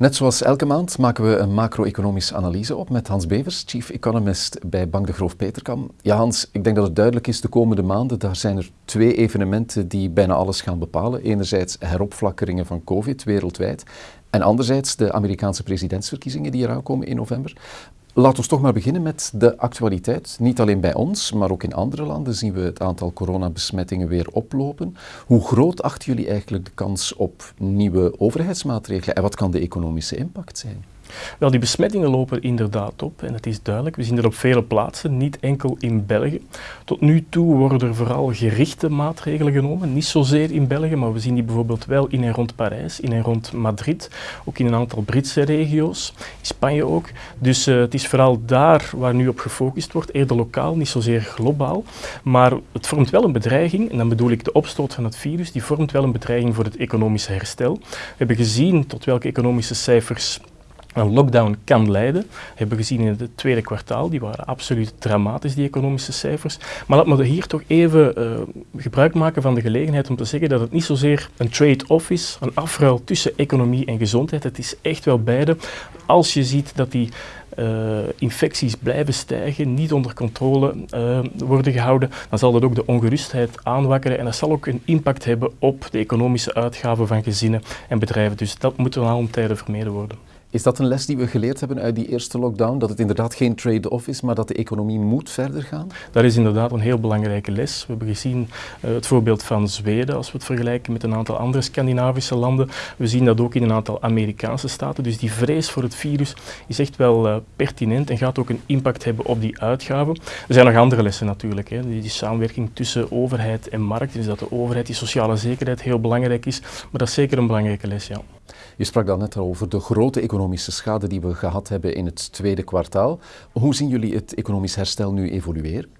Net zoals elke maand maken we een macro-economische analyse op met Hans Bevers, chief economist bij Bank de Groof Peterkam. Ja Hans, ik denk dat het duidelijk is de komende maanden, daar zijn er twee evenementen die bijna alles gaan bepalen. Enerzijds heropflakkeringen van COVID wereldwijd en anderzijds de Amerikaanse presidentsverkiezingen die eraan komen in november. Laten we toch maar beginnen met de actualiteit. Niet alleen bij ons, maar ook in andere landen zien we het aantal coronabesmettingen weer oplopen. Hoe groot achten jullie eigenlijk de kans op nieuwe overheidsmaatregelen en wat kan de economische impact zijn? Wel, die besmettingen lopen inderdaad op en het is duidelijk. We zien dat op vele plaatsen, niet enkel in België. Tot nu toe worden er vooral gerichte maatregelen genomen, niet zozeer in België, maar we zien die bijvoorbeeld wel in en rond Parijs, in en rond Madrid, ook in een aantal Britse regio's, in Spanje ook. Dus uh, het is vooral daar waar nu op gefocust wordt, eerder lokaal, niet zozeer globaal. Maar het vormt wel een bedreiging, en dan bedoel ik de opstoot van het virus, die vormt wel een bedreiging voor het economische herstel. We hebben gezien tot welke economische cijfers een lockdown kan leiden. Dat hebben we gezien in het tweede kwartaal. Die waren absoluut dramatisch, die economische cijfers. Maar laat me hier toch even uh, gebruik maken van de gelegenheid om te zeggen dat het niet zozeer een trade-off is, een afruil tussen economie en gezondheid. Het is echt wel beide. Als je ziet dat die uh, infecties blijven stijgen, niet onder controle uh, worden gehouden, dan zal dat ook de ongerustheid aanwakkeren en dat zal ook een impact hebben op de economische uitgaven van gezinnen en bedrijven. Dus dat moet ten allen tijde vermeden worden. Is dat een les die we geleerd hebben uit die eerste lockdown? Dat het inderdaad geen trade-off is, maar dat de economie moet verder gaan? Dat is inderdaad een heel belangrijke les. We hebben gezien uh, het voorbeeld van Zweden, als we het vergelijken met een aantal andere Scandinavische landen. We zien dat ook in een aantal Amerikaanse staten. Dus die vrees voor het virus is echt wel uh, pertinent en gaat ook een impact hebben op die uitgaven. Er zijn nog andere lessen natuurlijk. Hè. Die, die samenwerking tussen overheid en markt. Dus dat de overheid, die sociale zekerheid heel belangrijk is. Maar dat is zeker een belangrijke les, ja. Je sprak dan net al over de grote economische schade die we gehad hebben in het tweede kwartaal. Hoe zien jullie het economisch herstel nu evolueren?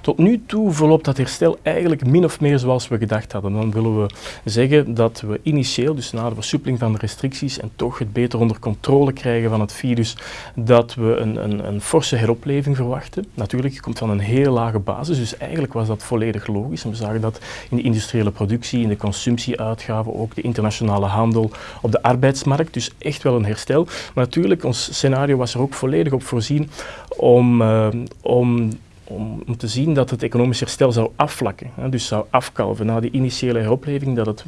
Tot nu toe verloopt dat herstel eigenlijk min of meer zoals we gedacht hadden. Dan willen we zeggen dat we initieel, dus na de versuppeling van de restricties en toch het beter onder controle krijgen van het virus, dat we een, een, een forse heropleving verwachten. Natuurlijk, je komt van een heel lage basis, dus eigenlijk was dat volledig logisch. En we zagen dat in de industriële productie, in de consumptieuitgaven, ook de internationale handel, op de arbeidsmarkt. Dus echt wel een herstel. Maar natuurlijk, ons scenario was er ook volledig op voorzien om, uh, om om, om, te zien dat het economisch herstel zou afvlakken. Hè, dus zou afkalven na die initiële heropleving, dat het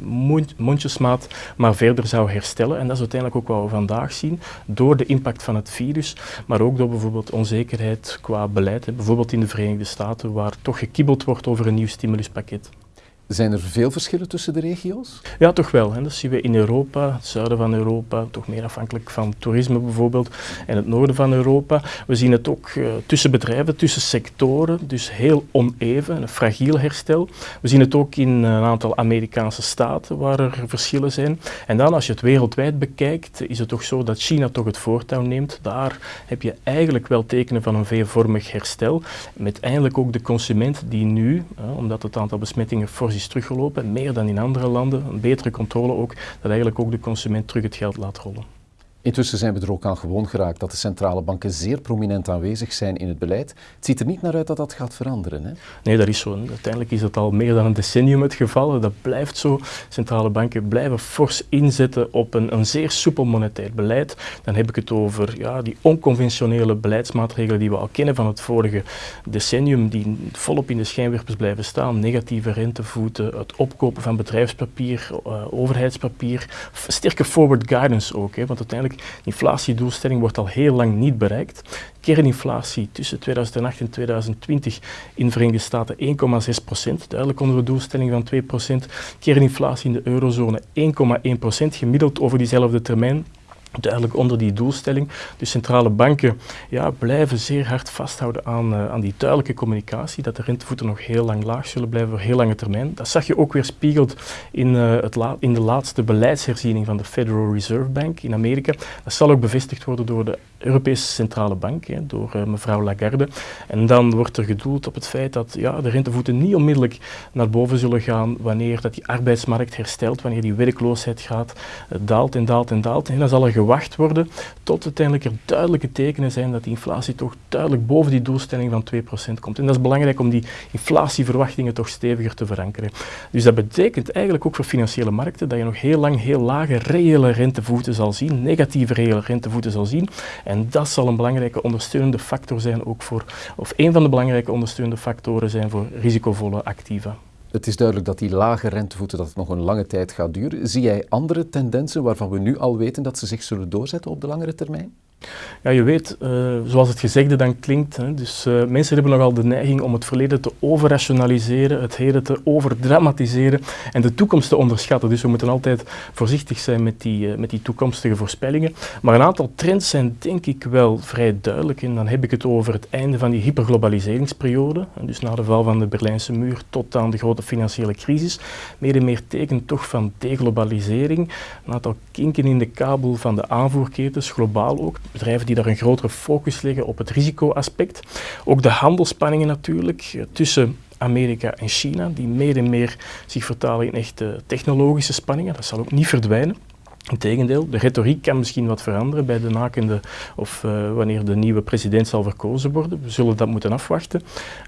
mondjesmaat maar verder zou herstellen. En dat is uiteindelijk ook wat we vandaag zien, door de impact van het virus, maar ook door bijvoorbeeld onzekerheid qua beleid. Bijvoorbeeld in de Verenigde Staten, waar toch gekibbeld wordt over een nieuw stimuluspakket. Zijn er veel verschillen tussen de regio's? Ja, toch wel. Hè. Dat zien we in Europa, het zuiden van Europa, toch meer afhankelijk van toerisme bijvoorbeeld, en het noorden van Europa. We zien het ook uh, tussen bedrijven, tussen sectoren, dus heel oneven, een fragiel herstel. We zien het ook in een aantal Amerikaanse staten waar er verschillen zijn. En dan als je het wereldwijd bekijkt, is het toch zo dat China toch het voortouw neemt. Daar heb je eigenlijk wel tekenen van een veelvormig herstel, met eindelijk ook de consument die nu, omdat het aantal besmettingen fors is teruggelopen, meer dan in andere landen, een betere controle ook, dat eigenlijk ook de consument terug het geld laat rollen. Intussen zijn we er ook aan gewoon geraakt dat de centrale banken zeer prominent aanwezig zijn in het beleid. Het ziet er niet naar uit dat dat gaat veranderen. Hè? Nee, dat is zo. Uiteindelijk is dat al meer dan een decennium het geval. Dat blijft zo. Centrale banken blijven fors inzetten op een, een zeer soepel monetair beleid. Dan heb ik het over ja, die onconventionele beleidsmaatregelen die we al kennen van het vorige decennium, die volop in de schijnwerpers blijven staan. Negatieve rentevoeten, het opkopen van bedrijfspapier, uh, overheidspapier, sterke forward guidance ook. Hè, want uiteindelijk de inflatiedoelstelling wordt al heel lang niet bereikt. Kerninflatie tussen 2008 en 2020 in de Verenigde Staten 1,6 procent, duidelijk onder de doelstelling van 2 procent. Kerninflatie in de eurozone 1,1 procent, gemiddeld over diezelfde termijn duidelijk onder die doelstelling. Dus centrale banken ja, blijven zeer hard vasthouden aan, uh, aan die duidelijke communicatie, dat de rentevoeten nog heel lang laag zullen blijven voor heel lange termijn. Dat zag je ook weer spiegeld in, uh, het in de laatste beleidsherziening van de Federal Reserve Bank in Amerika. Dat zal ook bevestigd worden door de Europese Centrale Bank, hè, door uh, mevrouw Lagarde. En dan wordt er gedoeld op het feit dat ja, de rentevoeten niet onmiddellijk naar boven zullen gaan wanneer dat die arbeidsmarkt herstelt, wanneer die werkloosheid gaat, daalt en daalt en daalt. En dan zal gewacht worden, tot uiteindelijk er duidelijke tekenen zijn dat die inflatie toch duidelijk boven die doelstelling van 2% komt. En dat is belangrijk om die inflatieverwachtingen toch steviger te verankeren. Dus dat betekent eigenlijk ook voor financiële markten dat je nog heel lang heel lage reële rentevoeten zal zien, negatieve reële rentevoeten zal zien. En dat zal een belangrijke ondersteunende factor zijn ook voor, of een van de belangrijke ondersteunende factoren zijn voor risicovolle activa. Het is duidelijk dat die lage rentevoeten dat nog een lange tijd gaat duren. Zie jij andere tendensen waarvan we nu al weten dat ze zich zullen doorzetten op de langere termijn? Ja, je weet, uh, zoals het gezegde dan klinkt, hè, dus uh, mensen hebben nogal de neiging om het verleden te overrationaliseren, het heden te overdramatiseren en de toekomst te onderschatten. Dus we moeten altijd voorzichtig zijn met die, uh, met die toekomstige voorspellingen. Maar een aantal trends zijn denk ik wel vrij duidelijk en dan heb ik het over het einde van die hyperglobaliseringsperiode, dus na de val van de Berlijnse muur tot aan de grote financiële crisis. Meer en meer teken toch van deglobalisering, een aantal kinken in de kabel van de aanvoerketens, globaal ook bedrijven die daar een grotere focus leggen op het risicoaspect. Ook de handelspanningen natuurlijk eh, tussen Amerika en China, die meer en meer zich vertalen in echte technologische spanningen. Dat zal ook niet verdwijnen. Integendeel, de retoriek kan misschien wat veranderen bij de nakende of uh, wanneer de nieuwe president zal verkozen worden. We zullen dat moeten afwachten.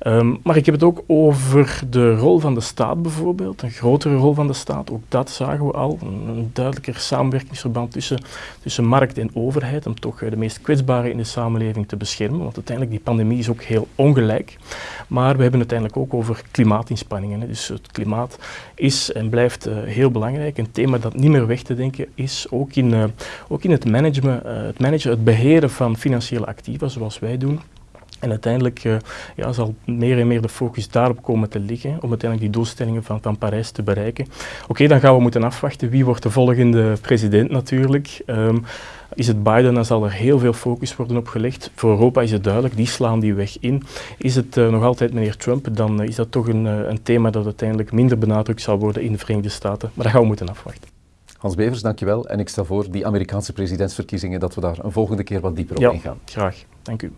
Um, maar ik heb het ook over de rol van de staat bijvoorbeeld, een grotere rol van de staat. Ook dat zagen we al, een, duidelijker samenwerkingsverband tussen, tussen markt en overheid om toch uh, de meest kwetsbaren in de samenleving te beschermen. Want uiteindelijk, die pandemie is ook heel ongelijk. Maar we hebben het uiteindelijk ook over klimaatinspanningen. Hè. Dus het klimaat is en blijft uh, heel belangrijk. Een thema dat niet meer weg te denken is ook in, uh, ook in het, management, uh, het managen, het beheren van financiële activa, zoals wij doen. En uiteindelijk uh, ja, zal meer en meer de focus daarop komen te liggen om uiteindelijk die doelstellingen van, van Parijs te bereiken. Oké, dan gaan we moeten afwachten wie wordt de volgende president natuurlijk. Um, is het Biden, dan zal er heel veel focus worden op gelegd. Voor Europa is het duidelijk, die slaan die weg in. Is het nog altijd meneer Trump, dan is dat toch een, een thema dat uiteindelijk minder benadrukt zal worden in de Verenigde Staten. Maar dat gaan we moeten afwachten. Hans Bevers, dankjewel. En ik stel voor, die Amerikaanse presidentsverkiezingen, dat we daar een volgende keer wat dieper op ja, ingaan. graag. Dank u.